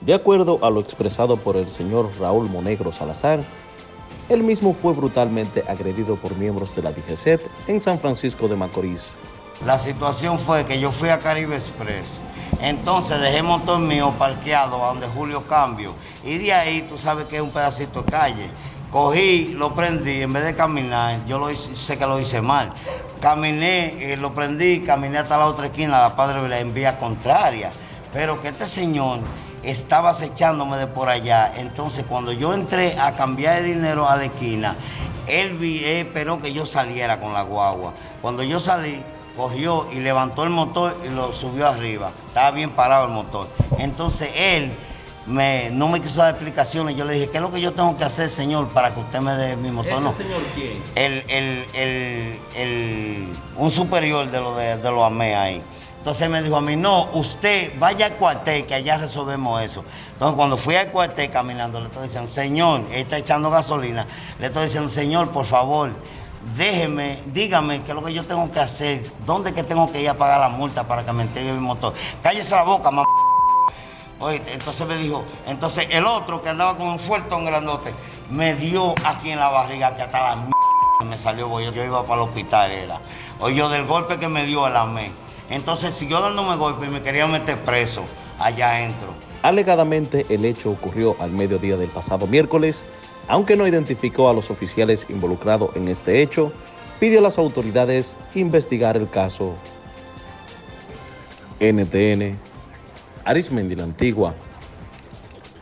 De acuerdo a lo expresado por el señor Raúl Monegro Salazar, él mismo fue brutalmente agredido por miembros de la DGCET en San Francisco de Macorís. La situación fue que yo fui a Caribe Express, entonces dejé el motor mío parqueado a donde Julio Cambio, y de ahí tú sabes que es un pedacito de calle. Cogí, lo prendí, en vez de caminar, yo lo hice, sé que lo hice mal. Caminé, eh, lo prendí, caminé hasta la otra esquina, la Padre en vía contraria. Pero que este señor estaba acechándome de por allá. Entonces, cuando yo entré a cambiar de dinero a la esquina, él, vi, esperó que yo saliera con la guagua. Cuando yo salí, cogió y levantó el motor y lo subió arriba. Estaba bien parado el motor. Entonces, él me, no me quiso dar explicaciones. Yo le dije, ¿qué es lo que yo tengo que hacer, señor, para que usted me dé mi motor? ¿Ese señor quién? El, el, el, el, un superior de lo de, de los AME ahí. Entonces me dijo a mí, no, usted vaya al cuartel, que allá resolvemos eso. Entonces cuando fui al cuartel caminando, le estoy diciendo, señor, está echando gasolina. Le estoy diciendo, señor, por favor, déjeme, dígame qué es lo que yo tengo que hacer, dónde que tengo que ir a pagar la multa para que me entregue mi motor. Cállese la boca, mamá. Oye, entonces me dijo, entonces el otro que andaba con un fuertón grandote, me dio aquí en la barriga que hasta la m me salió, yo, yo iba para el hospital, era. Oye, del golpe que me dio el AME. Entonces siguió dándome golpe y me quería meter preso allá adentro. Alegadamente el hecho ocurrió al mediodía del pasado miércoles, aunque no identificó a los oficiales involucrados en este hecho, pidió a las autoridades investigar el caso. NTN, Arismendi la Antigua,